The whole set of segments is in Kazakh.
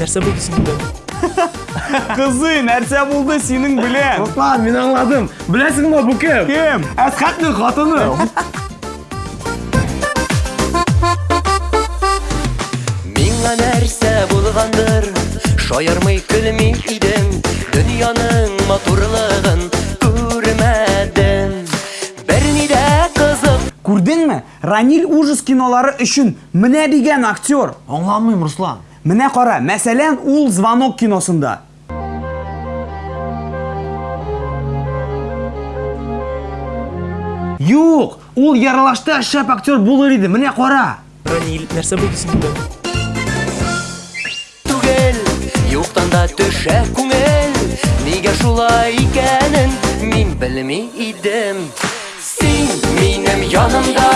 нәрсе болды синде Кызый, нәрсә булды синең белән? Руслан, мен аңладым. Беләсеңме бу кем? Кем? Әсхәтнең хатыны. Миңа нәрсә булгандыр Шаярмый көлми идем Дөньяның матурлыгын күрмәдем Берни дә кызык Күрдеңме? Ранил ужас кинолары өчен менә дигән актер. Аңламыйм, Руслан. Менә кара, мәсәлән, ул Звонок киносында. Юк, ул яралашта шәп актер булыр иде. Менә кара. ранил нәрсә болды синде түгел Юктан да төшә күңел Нигә шулай икәнен Мин белми идем Син минем янымда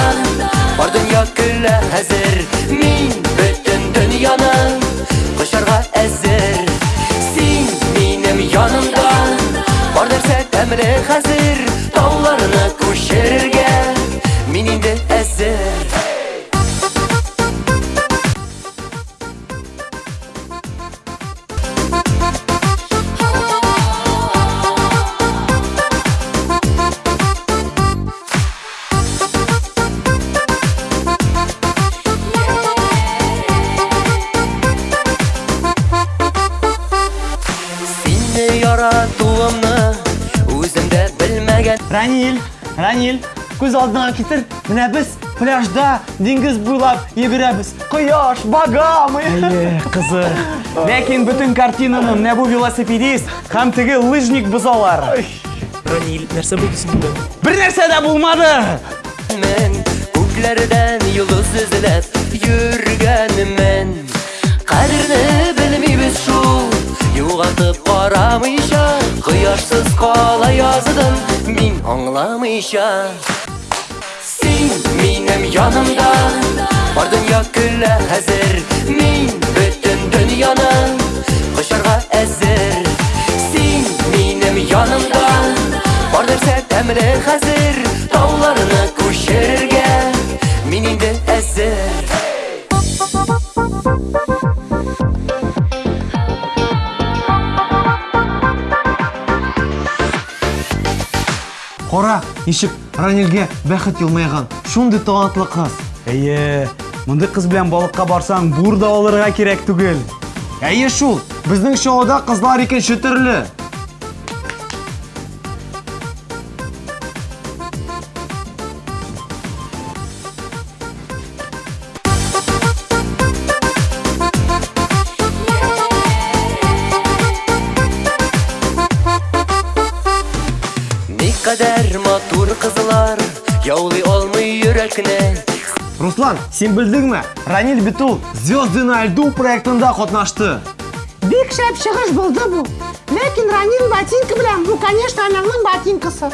Бар дөнья көлә хәзер Мин бөтен дөньяны нәрсә тәмле хәзер Тауларны күчерергә Мин инде Ранил, Ранил, күз алдыңа китер. Менә без пляжда диңгез буйлап йөгерәбез. Кояш, багамы. Әйе, кызык. Ләкин бөтен картинаны менә бу велосипедист һәм теге лыжник бозалар. ранил нәрсә болды синде Бер нәрсә дә булмады. мен Күкләрдән йолдыз эзләп йөргәнмен Кадерне белмибез шул Югалтып карамыйча Кояшсыз кала яздым Мин аңламыйча Син минем янымда Бар дөнья көлә хәзер Мин бөтен дөньяны Кочарга Кара, ничек Ранилгә бәхет елмайган. Шундый талантлы кыз. Әйе, мондый кыз белән балыкка барсаң, бур да алырга кирәк түгел. Әйе шул. Безнең шоуда кызлар икенче төрле. Яулый алмый йөрәкне Руслан, син белдеңме? Ранил бит ул Звезды на льду проектында катнашты. Бик шәп чыгыш булды бу. Ләкин Ранил ботинка белән бу, конечно, ананың ботинкасы.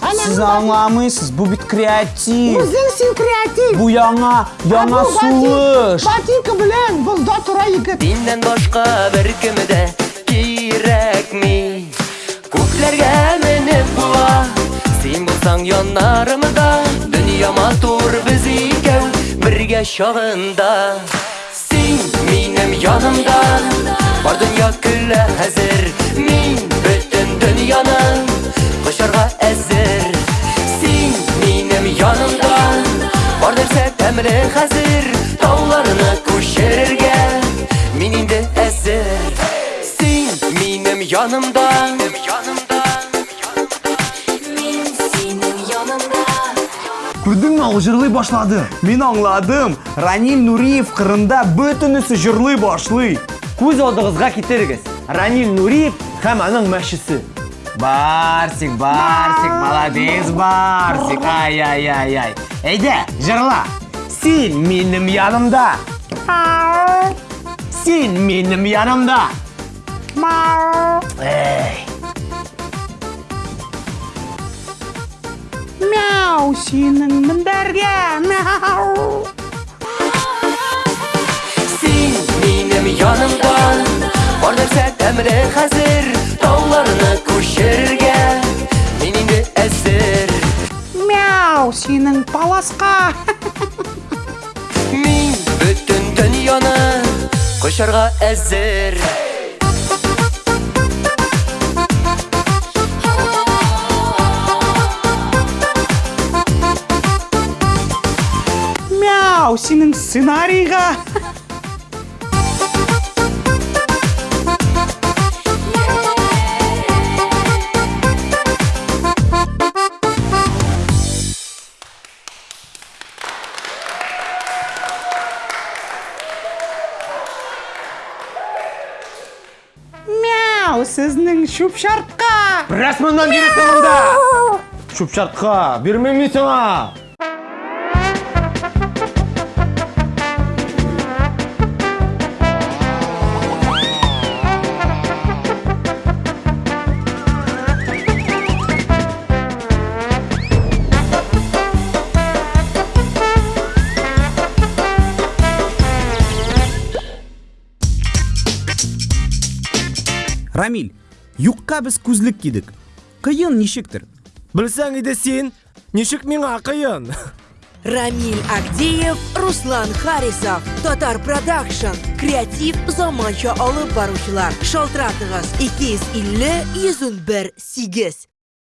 Сез Ананың аңламыйсыз, бу бит креатив. Үзең син креатив. Бу яңа, Ә яңа бу ботин- сулыш. Ботинка белән булда тора егет. Синнән башка бер кем дә кирәкми Күкләргә менеп була Син булсаң яннарымда Дөнья матур без икәү Бергә чагында Син минем янымда Бар дөнья көлә хәзер Мин бөтен дөньяны Кочарга әзер Син минем янымда Бар нәрсә тәмле хәзер Тауларны күчерергә Мин инде әзер Син минем янымда Янымда Күрдеңме, ул җырлый башлады. Мин аңладым. Ранил Нуриев кырында бөтенесе җырлый башлый. Күз алдыгызга китерегез. Ранил Нуриев һәм аның мәшесе. Барсик, Барсик, молодец, Барсик. Ай-ай-ай-ай. Әйдә, җырла. Син минем янымда. Син минем янымда. Эй. Мяу, синең мендәргә. Мяу. Син минем янымда Бар нәрсә тәмле хәзер Тауларны күчерергә Мин инде әзер Мяу, синең паласка. Мин бөтен дөньяны Кошарга әзер Мяу, синең сценарийға. Мяу, сезнең шуп шартка. Рәсмәннән бирәсең монда. Шуп шартка, бирмәм мин Рамиль, юкка біз күзлек кидік. Қиын нишектір. Білсәң иде син, нишек миңа кыйын? Рамиль Агдеев, Руслан Харисов, Татар Продакшн, креатив заманча алып баручылар. Шалтыратыгыз 250 101 8.